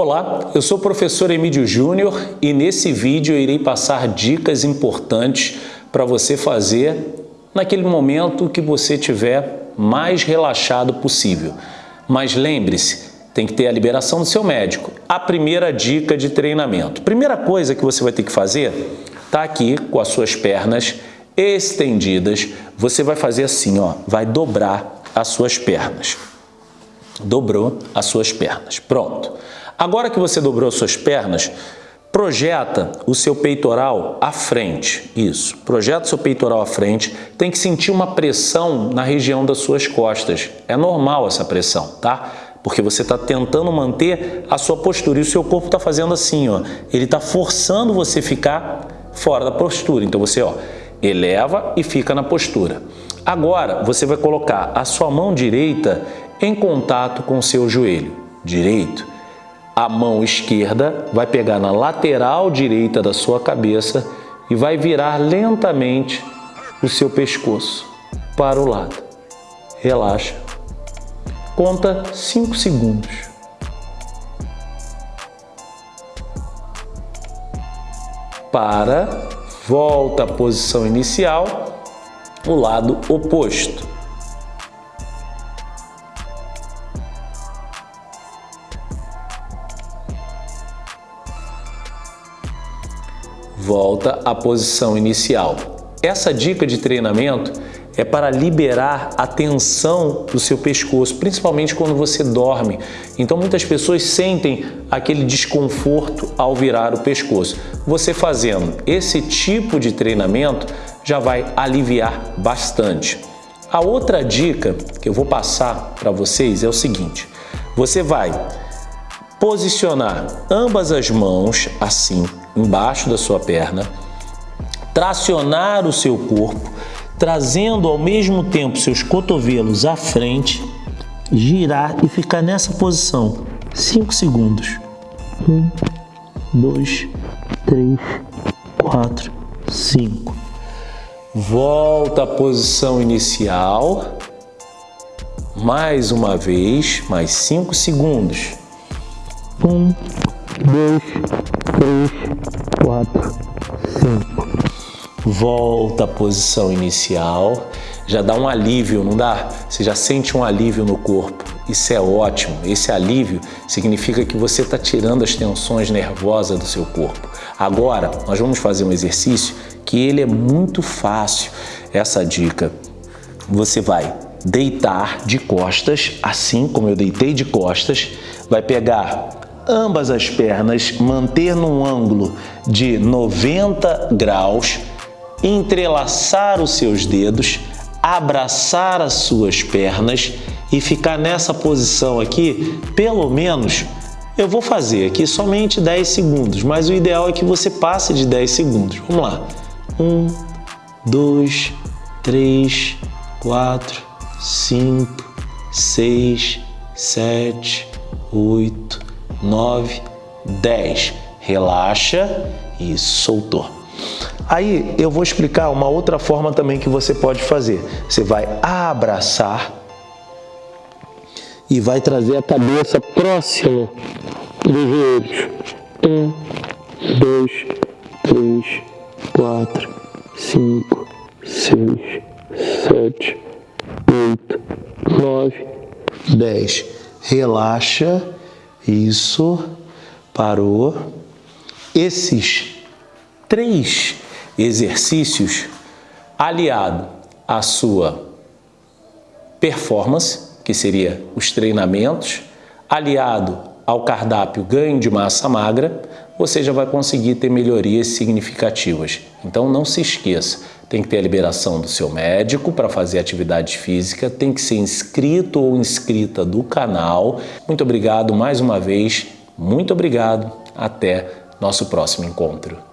Olá, eu sou o professor Emílio Júnior e nesse vídeo eu irei passar dicas importantes para você fazer naquele momento que você tiver mais relaxado possível. Mas lembre-se, tem que ter a liberação do seu médico. A primeira dica de treinamento. Primeira coisa que você vai ter que fazer, tá aqui com as suas pernas estendidas. Você vai fazer assim, ó, vai dobrar as suas pernas. Dobrou as suas pernas. Pronto. Agora que você dobrou suas pernas, projeta o seu peitoral à frente. Isso, projeta o seu peitoral à frente. Tem que sentir uma pressão na região das suas costas. É normal essa pressão, tá? Porque você está tentando manter a sua postura e o seu corpo está fazendo assim, ó. Ele está forçando você ficar fora da postura. Então você, ó, eleva e fica na postura. Agora, você vai colocar a sua mão direita em contato com seu joelho direito a mão esquerda vai pegar na lateral direita da sua cabeça e vai virar lentamente o seu pescoço para o lado. Relaxa. Conta 5 segundos. Para, volta à posição inicial, o lado oposto. Volta à posição inicial. Essa dica de treinamento é para liberar a tensão do seu pescoço, principalmente quando você dorme. Então muitas pessoas sentem aquele desconforto ao virar o pescoço. Você fazendo esse tipo de treinamento já vai aliviar bastante. A outra dica que eu vou passar para vocês é o seguinte, você vai posicionar ambas as mãos assim, embaixo da sua perna, tracionar o seu corpo, trazendo ao mesmo tempo seus cotovelos à frente, girar e ficar nessa posição 5 segundos. 1, 2, 3, 4, 5. Volta à posição inicial. Mais uma vez, mais 5 segundos. 1, 2, 3, 4, 5. Volta à posição inicial. Já dá um alívio, não dá? Você já sente um alívio no corpo. Isso é ótimo. Esse alívio significa que você está tirando as tensões nervosas do seu corpo. Agora, nós vamos fazer um exercício que ele é muito fácil. Essa dica. Você vai deitar de costas, assim como eu deitei de costas, vai pegar ambas as pernas, manter num ângulo de 90 graus, entrelaçar os seus dedos, abraçar as suas pernas e ficar nessa posição aqui, pelo menos, eu vou fazer aqui somente 10 segundos, mas o ideal é que você passe de 10 segundos. Vamos lá. 1, 2, 3, 4, 5, 6, 7, 8, 9, 10. Relaxa e soltou. Aí eu vou explicar uma outra forma também que você pode fazer. Você vai abraçar e vai trazer a cabeça próximo dos joelhos. Um, dois, três, quatro, cinco, seis, sete, oito, nove, dez. Relaxa isso, parou. Esses três exercícios, aliado à sua performance, que seria os treinamentos, aliado ao cardápio ganho de massa magra, você já vai conseguir ter melhorias significativas. Então não se esqueça, tem que ter a liberação do seu médico para fazer atividade física, tem que ser inscrito ou inscrita do canal. Muito obrigado mais uma vez, muito obrigado, até nosso próximo encontro.